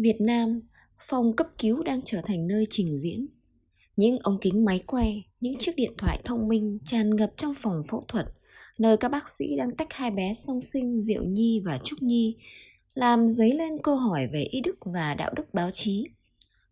Việt Nam, phòng cấp cứu đang trở thành nơi trình diễn. Những ống kính máy quay, những chiếc điện thoại thông minh tràn ngập trong phòng phẫu thuật, nơi các bác sĩ đang tách hai bé song sinh Diệu Nhi và Trúc Nhi, làm dấy lên câu hỏi về ý đức và đạo đức báo chí.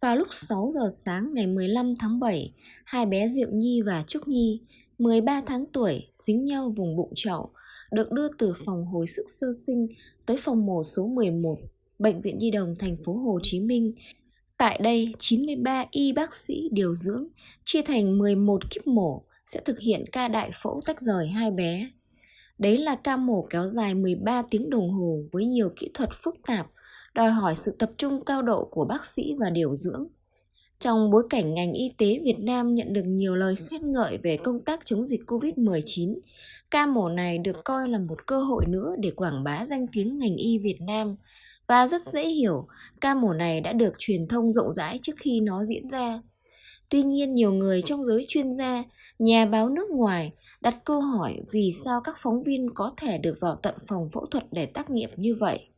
Vào lúc 6 giờ sáng ngày 15 tháng 7, hai bé Diệu Nhi và Trúc Nhi, 13 tháng tuổi, dính nhau vùng bụng chậu, được đưa từ phòng hồi sức sơ sinh tới phòng mổ số 11 Bệnh viện Nhi đồng thành phố Hồ Chí Minh. Tại đây, 93 y bác sĩ điều dưỡng chia thành 11 kíp mổ sẽ thực hiện ca đại phẫu tách rời hai bé. Đấy là ca mổ kéo dài 13 tiếng đồng hồ với nhiều kỹ thuật phức tạp, đòi hỏi sự tập trung cao độ của bác sĩ và điều dưỡng. Trong bối cảnh ngành y tế Việt Nam nhận được nhiều lời khen ngợi về công tác chống dịch COVID-19, ca mổ này được coi là một cơ hội nữa để quảng bá danh tiếng ngành y Việt Nam – và rất dễ hiểu, ca mổ này đã được truyền thông rộng rãi trước khi nó diễn ra. Tuy nhiên nhiều người trong giới chuyên gia, nhà báo nước ngoài đặt câu hỏi vì sao các phóng viên có thể được vào tận phòng phẫu thuật để tác nghiệp như vậy.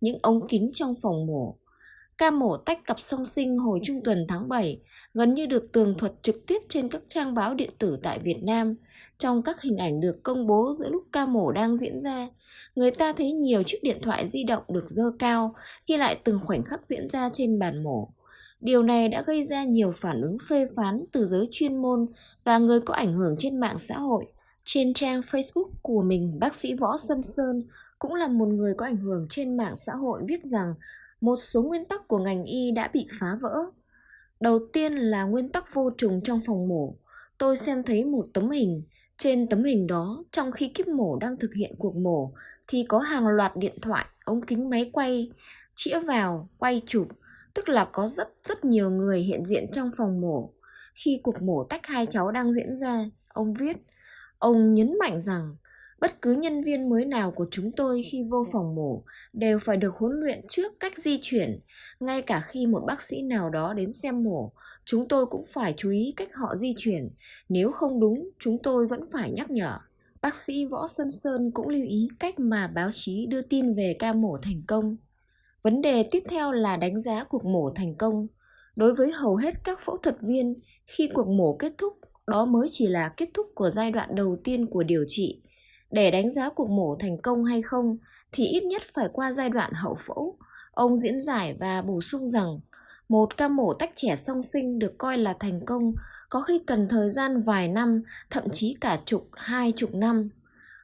Những ống kính trong phòng mổ Ca mổ tách cặp song sinh hồi trung tuần tháng 7 gần như được tường thuật trực tiếp trên các trang báo điện tử tại Việt Nam. Trong các hình ảnh được công bố giữa lúc ca mổ đang diễn ra, người ta thấy nhiều chiếc điện thoại di động được dơ cao, ghi lại từng khoảnh khắc diễn ra trên bàn mổ. Điều này đã gây ra nhiều phản ứng phê phán từ giới chuyên môn và người có ảnh hưởng trên mạng xã hội. Trên trang Facebook của mình, bác sĩ Võ Xuân Sơn cũng là một người có ảnh hưởng trên mạng xã hội viết rằng một số nguyên tắc của ngành y đã bị phá vỡ. Đầu tiên là nguyên tắc vô trùng trong phòng mổ. Tôi xem thấy một tấm hình, trên tấm hình đó, trong khi kiếp mổ đang thực hiện cuộc mổ, thì có hàng loạt điện thoại, ống kính máy quay, chĩa vào, quay chụp, tức là có rất rất nhiều người hiện diện trong phòng mổ. Khi cuộc mổ tách hai cháu đang diễn ra, ông viết, ông nhấn mạnh rằng bất cứ nhân viên mới nào của chúng tôi khi vô phòng mổ đều phải được huấn luyện trước cách di chuyển ngay cả khi một bác sĩ nào đó đến xem mổ chúng tôi cũng phải chú ý cách họ di chuyển. Nếu không đúng, chúng tôi vẫn phải nhắc nhở. Bác sĩ võ xuân sơn cũng lưu ý cách mà báo chí đưa tin về ca mổ thành công. Vấn đề tiếp theo là đánh giá cuộc mổ thành công. Đối với hầu hết các phẫu thuật viên, khi cuộc mổ kết thúc, đó mới chỉ là kết thúc của giai đoạn đầu tiên của điều trị. Để đánh giá cuộc mổ thành công hay không, thì ít nhất phải qua giai đoạn hậu phẫu. Ông diễn giải và bổ sung rằng một ca mổ tách trẻ song sinh được coi là thành công có khi cần thời gian vài năm, thậm chí cả chục, hai chục năm.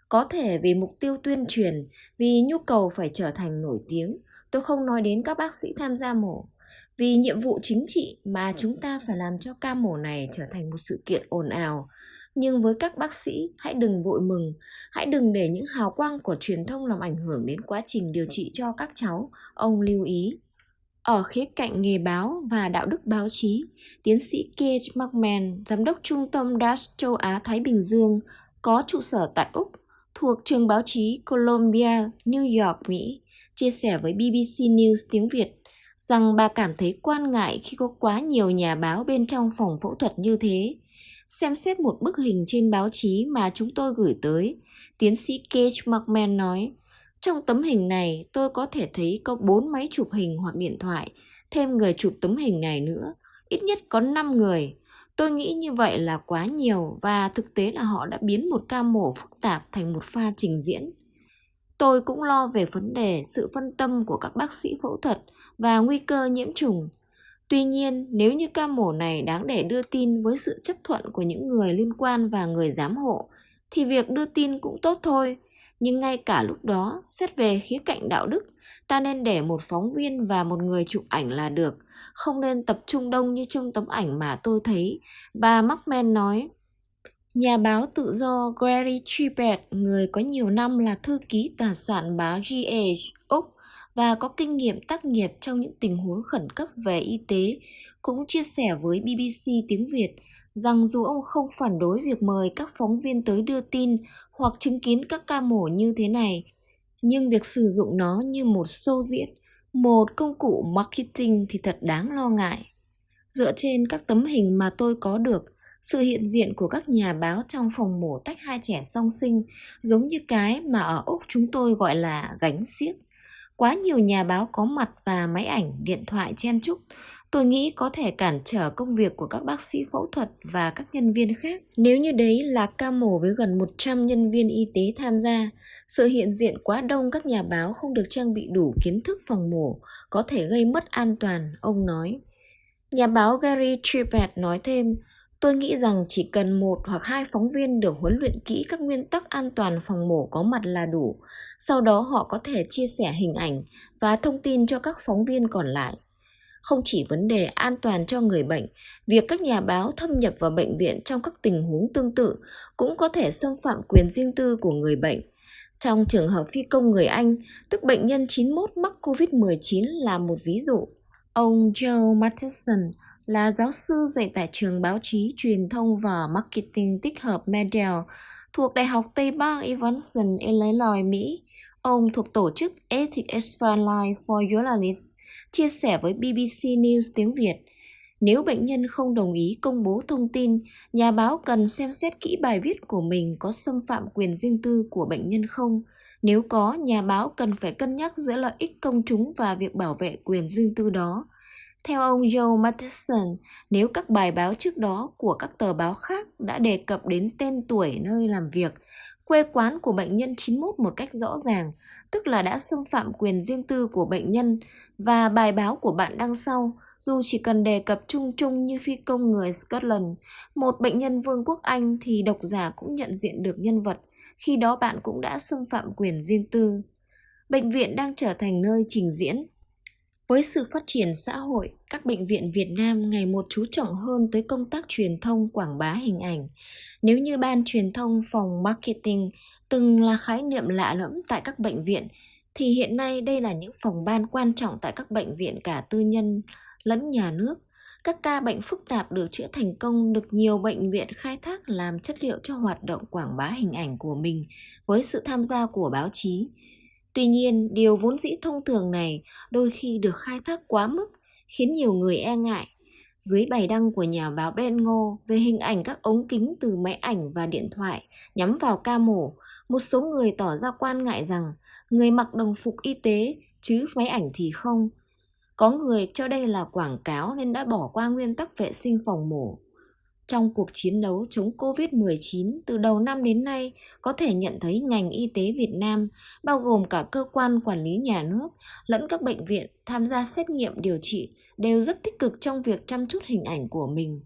Có thể vì mục tiêu tuyên truyền, vì nhu cầu phải trở thành nổi tiếng, tôi không nói đến các bác sĩ tham gia mổ. Vì nhiệm vụ chính trị mà chúng ta phải làm cho ca mổ này trở thành một sự kiện ồn ào, nhưng với các bác sĩ hãy đừng vội mừng hãy đừng để những hào quang của truyền thông làm ảnh hưởng đến quá trình điều trị cho các cháu ông lưu ý ở khía cạnh nghề báo và đạo đức báo chí, tiến sĩ Keith McMahon, giám đốc trung tâm DAS châu Á Thái Bình Dương, có trụ sở tại Úc, thuộc trường báo chí Columbia, New York, Mỹ, chia sẻ với BBC News tiếng Việt rằng bà cảm thấy quan ngại khi có quá nhiều nhà báo bên trong phòng phẫu thuật như thế. Xem xét một bức hình trên báo chí mà chúng tôi gửi tới, tiến sĩ Cage McMahon nói, trong tấm hình này tôi có thể thấy có 4 máy chụp hình hoặc điện thoại, thêm người chụp tấm hình này nữa, ít nhất có 5 người. Tôi nghĩ như vậy là quá nhiều và thực tế là họ đã biến một ca mổ phức tạp thành một pha trình diễn. Tôi cũng lo về vấn đề sự phân tâm của các bác sĩ phẫu thuật và nguy cơ nhiễm trùng Tuy nhiên, nếu như ca mổ này đáng để đưa tin với sự chấp thuận của những người liên quan và người giám hộ, thì việc đưa tin cũng tốt thôi. Nhưng ngay cả lúc đó, xét về khía cạnh đạo đức, ta nên để một phóng viên và một người chụp ảnh là được, không nên tập trung đông như trong tấm ảnh mà tôi thấy, bà Markman nói. Nhà báo tự do Gary Trippett, người có nhiều năm là thư ký tòa soạn báo GH Úc, và có kinh nghiệm tác nghiệp trong những tình huống khẩn cấp về y tế, cũng chia sẻ với BBC tiếng Việt rằng dù ông không phản đối việc mời các phóng viên tới đưa tin hoặc chứng kiến các ca mổ như thế này, nhưng việc sử dụng nó như một show diễn, một công cụ marketing thì thật đáng lo ngại. Dựa trên các tấm hình mà tôi có được, sự hiện diện của các nhà báo trong phòng mổ tách hai trẻ song sinh giống như cái mà ở Úc chúng tôi gọi là gánh xiếc Quá nhiều nhà báo có mặt và máy ảnh, điện thoại chen chúc, tôi nghĩ có thể cản trở công việc của các bác sĩ phẫu thuật và các nhân viên khác. Nếu như đấy là ca mổ với gần 100 nhân viên y tế tham gia, sự hiện diện quá đông các nhà báo không được trang bị đủ kiến thức phòng mổ có thể gây mất an toàn, ông nói. Nhà báo Gary Trippett nói thêm, Tôi nghĩ rằng chỉ cần một hoặc hai phóng viên được huấn luyện kỹ các nguyên tắc an toàn phòng mổ có mặt là đủ. Sau đó họ có thể chia sẻ hình ảnh và thông tin cho các phóng viên còn lại. Không chỉ vấn đề an toàn cho người bệnh, việc các nhà báo thâm nhập vào bệnh viện trong các tình huống tương tự cũng có thể xâm phạm quyền riêng tư của người bệnh. Trong trường hợp phi công người Anh, tức bệnh nhân 91 mắc COVID-19 là một ví dụ. Ông Joe Matheson, là giáo sư dạy tại trường báo chí, truyền thông và marketing tích hợp Medell, thuộc Đại học Tây Bang Evanston, Illinois, Mỹ. Ông thuộc tổ chức Ethics Frontline for Journalists, chia sẻ với BBC News tiếng Việt. Nếu bệnh nhân không đồng ý công bố thông tin, nhà báo cần xem xét kỹ bài viết của mình có xâm phạm quyền riêng tư của bệnh nhân không. Nếu có, nhà báo cần phải cân nhắc giữa lợi ích công chúng và việc bảo vệ quyền riêng tư đó. Theo ông Joe Matheson, nếu các bài báo trước đó của các tờ báo khác đã đề cập đến tên tuổi nơi làm việc, quê quán của bệnh nhân 91 một cách rõ ràng, tức là đã xâm phạm quyền riêng tư của bệnh nhân và bài báo của bạn đăng sau, dù chỉ cần đề cập chung chung như phi công người Scotland, một bệnh nhân Vương quốc Anh thì độc giả cũng nhận diện được nhân vật, khi đó bạn cũng đã xâm phạm quyền riêng tư. Bệnh viện đang trở thành nơi trình diễn với sự phát triển xã hội, các bệnh viện Việt Nam ngày một chú trọng hơn tới công tác truyền thông quảng bá hình ảnh. Nếu như ban truyền thông phòng marketing từng là khái niệm lạ lẫm tại các bệnh viện, thì hiện nay đây là những phòng ban quan trọng tại các bệnh viện cả tư nhân lẫn nhà nước. Các ca bệnh phức tạp được chữa thành công được nhiều bệnh viện khai thác làm chất liệu cho hoạt động quảng bá hình ảnh của mình với sự tham gia của báo chí. Tuy nhiên, điều vốn dĩ thông thường này đôi khi được khai thác quá mức, khiến nhiều người e ngại. Dưới bài đăng của nhà báo Ben Ngô về hình ảnh các ống kính từ máy ảnh và điện thoại nhắm vào ca mổ, một số người tỏ ra quan ngại rằng người mặc đồng phục y tế chứ máy ảnh thì không. Có người cho đây là quảng cáo nên đã bỏ qua nguyên tắc vệ sinh phòng mổ. Trong cuộc chiến đấu chống COVID-19 từ đầu năm đến nay, có thể nhận thấy ngành y tế Việt Nam, bao gồm cả cơ quan quản lý nhà nước, lẫn các bệnh viện tham gia xét nghiệm điều trị đều rất tích cực trong việc chăm chút hình ảnh của mình.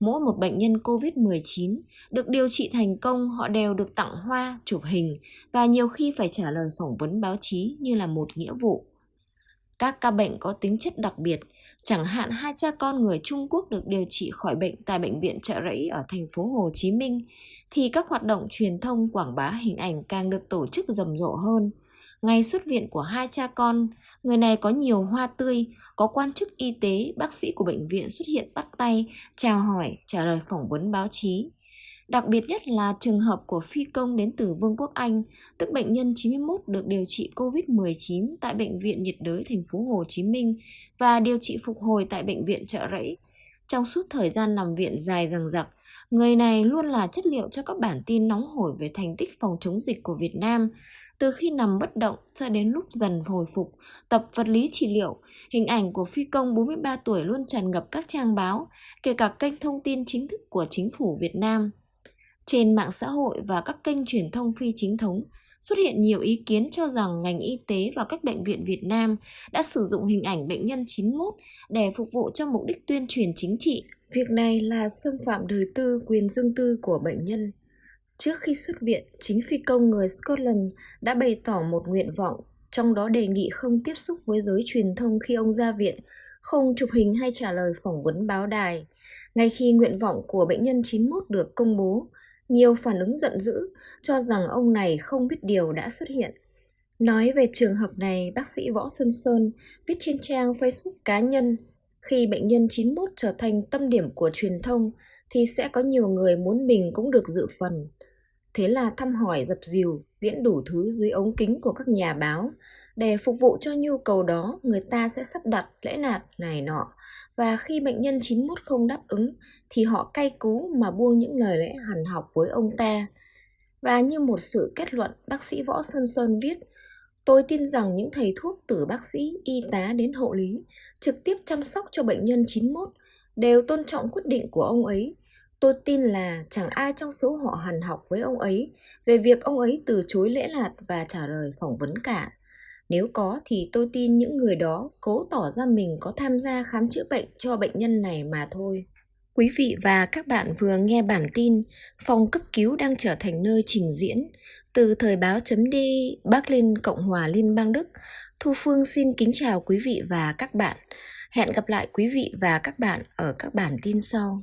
Mỗi một bệnh nhân COVID-19 được điều trị thành công họ đều được tặng hoa, chụp hình và nhiều khi phải trả lời phỏng vấn báo chí như là một nghĩa vụ. Các ca bệnh có tính chất đặc biệt Chẳng hạn hai cha con người Trung Quốc được điều trị khỏi bệnh tại bệnh viện Trợ Rẫy ở thành phố Hồ Chí Minh thì các hoạt động truyền thông quảng bá hình ảnh càng được tổ chức rầm rộ hơn. Ngày xuất viện của hai cha con, người này có nhiều hoa tươi, có quan chức y tế, bác sĩ của bệnh viện xuất hiện bắt tay, chào hỏi, trả lời phỏng vấn báo chí. Đặc biệt nhất là trường hợp của phi công đến từ Vương quốc Anh, tức bệnh nhân 91 được điều trị COVID-19 tại bệnh viện nhiệt đới thành phố Hồ Chí Minh và điều trị phục hồi tại bệnh viện Trợ Rẫy. Trong suốt thời gian nằm viện dài dằng dặc, người này luôn là chất liệu cho các bản tin nóng hổi về thành tích phòng chống dịch của Việt Nam. Từ khi nằm bất động cho đến lúc dần hồi phục, tập vật lý trị liệu, hình ảnh của phi công 43 tuổi luôn tràn ngập các trang báo, kể cả kênh thông tin chính thức của chính phủ Việt Nam. Trên mạng xã hội và các kênh truyền thông phi chính thống xuất hiện nhiều ý kiến cho rằng ngành y tế và các bệnh viện Việt Nam đã sử dụng hình ảnh bệnh nhân 91 để phục vụ cho mục đích tuyên truyền chính trị. Việc này là xâm phạm đời tư quyền riêng tư của bệnh nhân. Trước khi xuất viện, chính phi công người Scotland đã bày tỏ một nguyện vọng, trong đó đề nghị không tiếp xúc với giới truyền thông khi ông ra viện, không chụp hình hay trả lời phỏng vấn báo đài. Ngay khi nguyện vọng của bệnh nhân 91 được công bố, nhiều phản ứng giận dữ cho rằng ông này không biết điều đã xuất hiện. Nói về trường hợp này, bác sĩ Võ Xuân Sơn viết trên trang Facebook cá nhân khi bệnh nhân 91 trở thành tâm điểm của truyền thông thì sẽ có nhiều người muốn mình cũng được dự phần. Thế là thăm hỏi dập dìu, diễn đủ thứ dưới ống kính của các nhà báo. Để phục vụ cho nhu cầu đó, người ta sẽ sắp đặt lễ nạt này nọ và khi bệnh nhân 91 không đáp ứng thì họ cay cú mà buông những lời lẽ hằn học với ông ta. Và như một sự kết luận, bác sĩ Võ Sơn Sơn viết, Tôi tin rằng những thầy thuốc từ bác sĩ, y tá đến hộ lý trực tiếp chăm sóc cho bệnh nhân 91 đều tôn trọng quyết định của ông ấy. Tôi tin là chẳng ai trong số họ hằn học với ông ấy về việc ông ấy từ chối lễ lạt và trả lời phỏng vấn cả. Nếu có thì tôi tin những người đó cố tỏ ra mình có tham gia khám chữa bệnh cho bệnh nhân này mà thôi. Quý vị và các bạn vừa nghe bản tin Phòng cấp cứu đang trở thành nơi trình diễn từ thời báo chấm đi Bắc Linh Cộng hòa Liên bang Đức. Thu Phương xin kính chào quý vị và các bạn. Hẹn gặp lại quý vị và các bạn ở các bản tin sau.